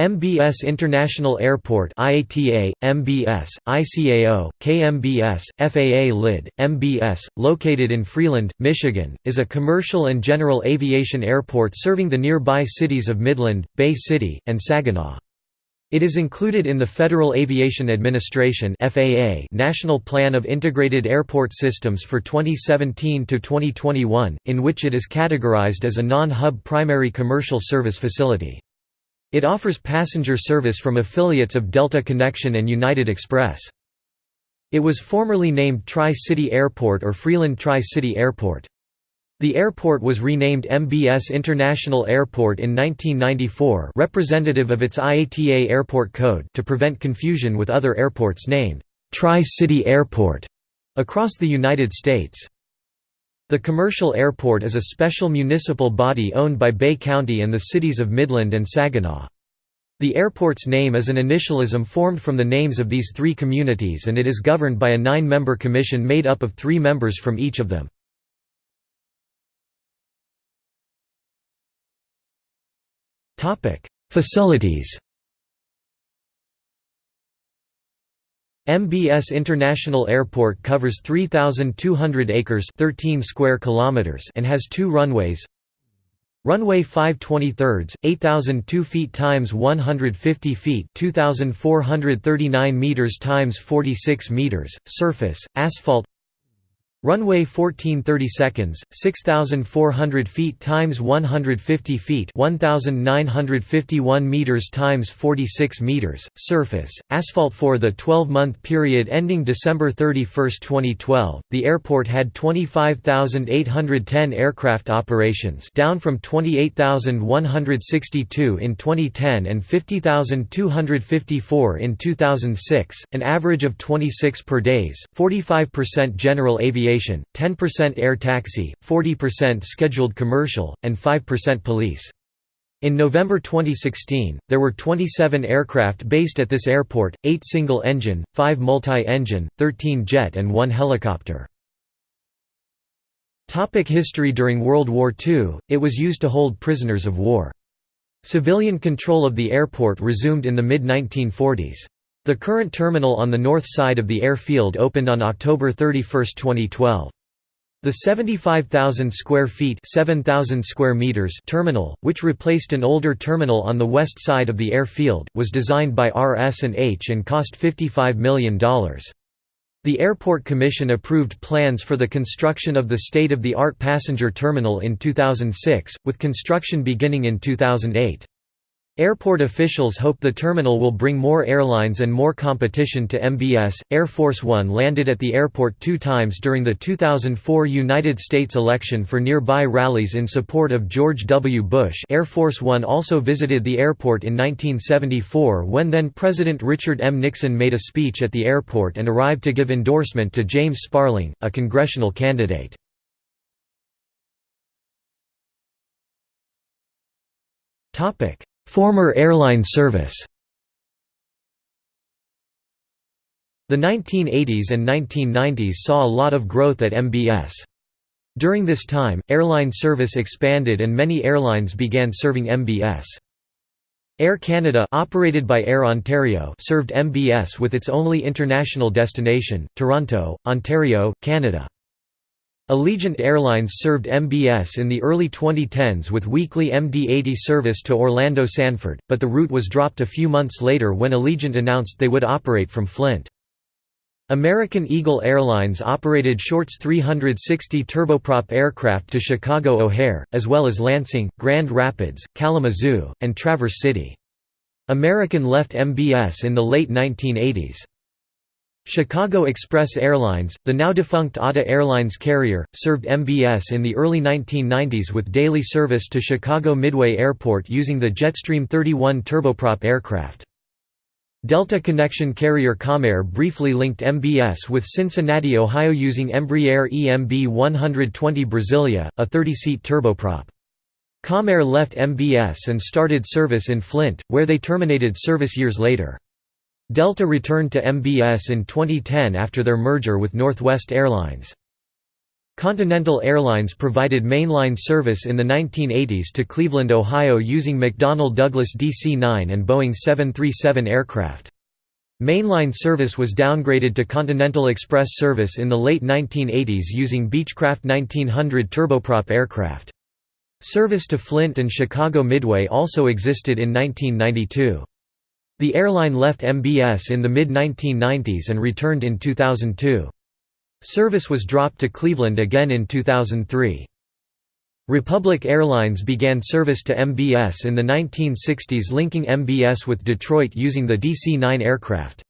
MBS International Airport IATA, MBS, ICAO, KMBS, FAA LID, MBS, located in Freeland, Michigan, is a commercial and general aviation airport serving the nearby cities of Midland, Bay City, and Saginaw. It is included in the Federal Aviation Administration FAA National Plan of Integrated Airport Systems for 2017 to 2021, in which it is categorized as a non-hub primary commercial service facility. It offers passenger service from affiliates of Delta Connection and United Express. It was formerly named Tri-City Airport or Freeland Tri-City Airport. The airport was renamed MBS International Airport in 1994 representative of its IATA airport code to prevent confusion with other airports named Tri-City Airport across the United States. The commercial airport is a special municipal body owned by Bay County and the cities of Midland and Saginaw. The airport's name is an initialism formed from the names of these three communities and it is governed by a nine-member commission made up of three members from each of them. Facilities MBS International Airport covers 3,200 acres 13 square kilometers and has two runways. Runway 5 23 8,002 feet times 150 feet 2,439 meters times 46 meters, surface, asphalt Runway 14 30 seconds, 6,400 feet times 150 feet 1,951 meters times 46 meters, surface, asphalt For the 12-month period ending December 31, 2012, the airport had 25,810 aircraft operations down from 28,162 in 2010 and 50,254 in 2006, an average of 26 per days, 45% general aviation aviation, 10% air taxi, 40% scheduled commercial, and 5% police. In November 2016, there were 27 aircraft based at this airport, 8 single-engine, 5 multi-engine, 13 jet and 1 helicopter. Topic history During World War II, it was used to hold prisoners of war. Civilian control of the airport resumed in the mid-1940s. The current terminal on the north side of the airfield opened on October 31, 2012. The 75,000 square feet 7,000 square meters terminal, which replaced an older terminal on the west side of the airfield, was designed by RS&H and cost $55 million. The Airport Commission approved plans for the construction of the state-of-the-art passenger terminal in 2006, with construction beginning in 2008. Airport officials hope the terminal will bring more airlines and more competition to MBS. Air Force One landed at the airport two times during the 2004 United States election for nearby rallies in support of George W. Bush. Air Force One also visited the airport in 1974 when then President Richard M. Nixon made a speech at the airport and arrived to give endorsement to James Sparling, a congressional candidate. Topic Former airline service The 1980s and 1990s saw a lot of growth at MBS. During this time, airline service expanded and many airlines began serving MBS. Air Canada operated by Air Ontario served MBS with its only international destination, Toronto, Ontario, Canada. Allegiant Airlines served MBS in the early 2010s with weekly MD-80 service to Orlando Sanford, but the route was dropped a few months later when Allegiant announced they would operate from Flint. American Eagle Airlines operated Short's 360 turboprop aircraft to Chicago O'Hare, as well as Lansing, Grand Rapids, Kalamazoo, and Traverse City. American left MBS in the late 1980s. Chicago Express Airlines, the now-defunct ATA Airlines carrier, served MBS in the early 1990s with daily service to Chicago Midway Airport using the Jetstream 31 turboprop aircraft. Delta Connection carrier Comair briefly linked MBS with Cincinnati, Ohio using Embraer EMB 120 Brasilia, a 30-seat turboprop. Comair left MBS and started service in Flint, where they terminated service years later. Delta returned to MBS in 2010 after their merger with Northwest Airlines. Continental Airlines provided mainline service in the 1980s to Cleveland, Ohio using McDonnell Douglas DC-9 and Boeing 737 aircraft. Mainline service was downgraded to Continental Express service in the late 1980s using Beechcraft 1900 turboprop aircraft. Service to Flint and Chicago Midway also existed in 1992. The airline left MBS in the mid-1990s and returned in 2002. Service was dropped to Cleveland again in 2003. Republic Airlines began service to MBS in the 1960s linking MBS with Detroit using the DC-9 aircraft.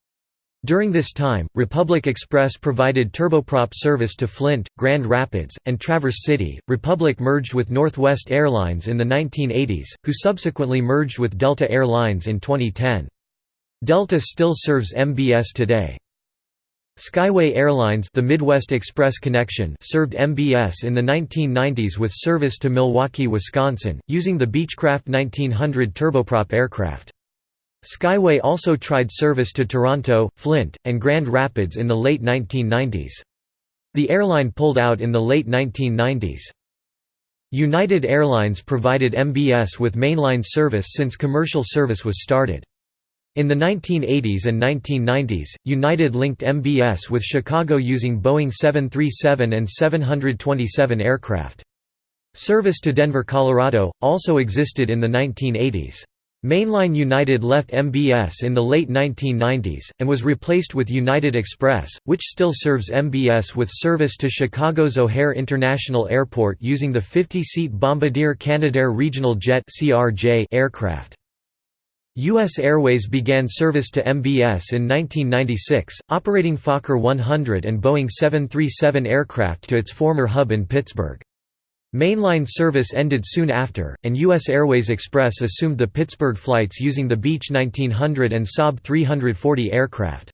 During this time, Republic Express provided turboprop service to Flint, Grand Rapids, and Traverse City. Republic merged with Northwest Airlines in the 1980s, who subsequently merged with Delta Air Lines in 2010. Delta still serves MBS today. Skyway Airlines the Midwest Express connection served MBS in the 1990s with service to Milwaukee, Wisconsin, using the Beechcraft 1900 turboprop aircraft. Skyway also tried service to Toronto, Flint, and Grand Rapids in the late 1990s. The airline pulled out in the late 1990s. United Airlines provided MBS with mainline service since commercial service was started. In the 1980s and 1990s, United linked MBS with Chicago using Boeing 737 and 727 aircraft. Service to Denver, Colorado, also existed in the 1980s. Mainline United left MBS in the late 1990s, and was replaced with United Express, which still serves MBS with service to Chicago's O'Hare International Airport using the 50-seat Bombardier Canadair Regional Jet aircraft. U.S. Airways began service to MBS in 1996, operating Fokker 100 and Boeing 737 aircraft to its former hub in Pittsburgh. Mainline service ended soon after, and U.S. Airways Express assumed the Pittsburgh flights using the Beech 1900 and Saab 340 aircraft.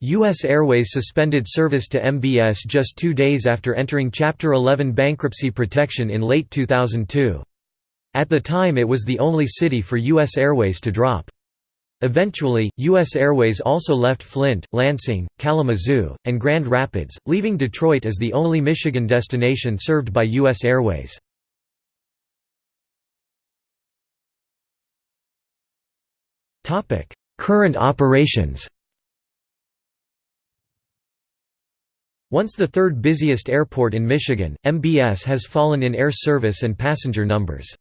U.S. Airways suspended service to MBS just two days after entering Chapter 11 bankruptcy protection in late 2002. At the time it was the only city for U.S. Airways to drop. Eventually, U.S. Airways also left Flint, Lansing, Kalamazoo, and Grand Rapids, leaving Detroit as the only Michigan destination served by U.S. Airways. Current operations Once the third busiest airport in Michigan, MBS has fallen in air service and passenger numbers.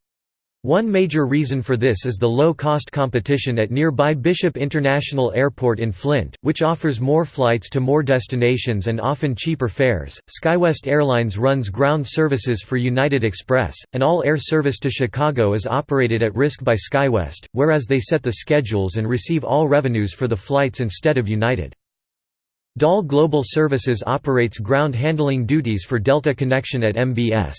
One major reason for this is the low-cost competition at nearby Bishop International Airport in Flint, which offers more flights to more destinations and often cheaper fares. SkyWest Airlines runs ground services for United Express, and all air service to Chicago is operated at risk by SkyWest, whereas they set the schedules and receive all revenues for the flights instead of United. DAL Global Services operates ground handling duties for Delta Connection at MBS.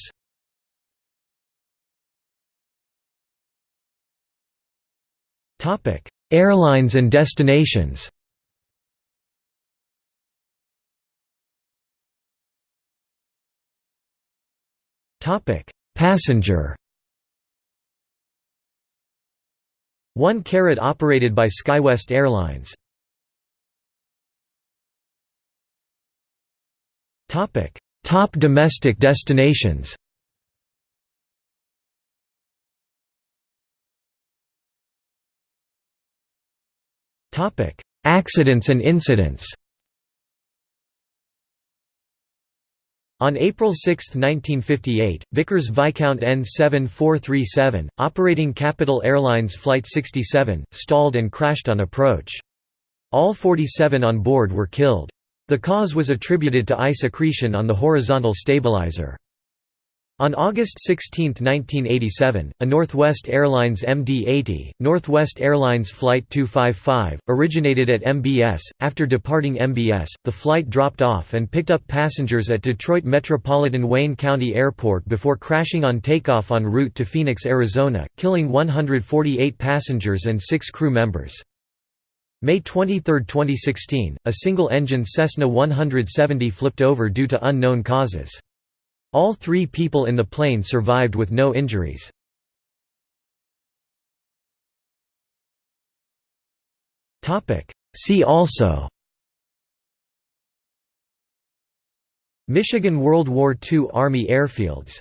Topic: Airlines and destinations. Topic: Passenger. One Carat operated by SkyWest Airlines. Topic: Top domestic destinations. Accidents and incidents On April 6, 1958, Vickers Viscount N7437, operating Capital Airlines Flight 67, stalled and crashed on approach. All 47 on board were killed. The cause was attributed to ice accretion on the horizontal stabilizer. On August 16, 1987, a Northwest Airlines MD-80, Northwest Airlines Flight 255, originated at MBS. After departing MBS, the flight dropped off and picked up passengers at Detroit Metropolitan Wayne County Airport before crashing on takeoff en route to Phoenix, Arizona, killing 148 passengers and six crew members. May 23, 2016, a single-engine Cessna 170 flipped over due to unknown causes. All three people in the plane survived with no injuries. See also Michigan World War II Army Airfields